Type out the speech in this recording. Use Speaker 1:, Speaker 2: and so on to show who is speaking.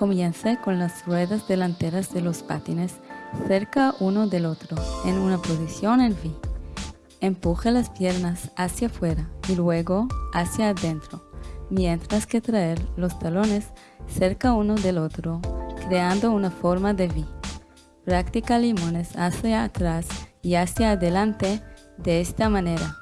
Speaker 1: Comience con las ruedas delanteras de los patines cerca uno del otro en una posición en V. Empuje las piernas hacia afuera y luego hacia adentro, mientras que traer los talones cerca uno del otro, creando una forma de V. Practica limones hacia atrás y hacia adelante de esta manera.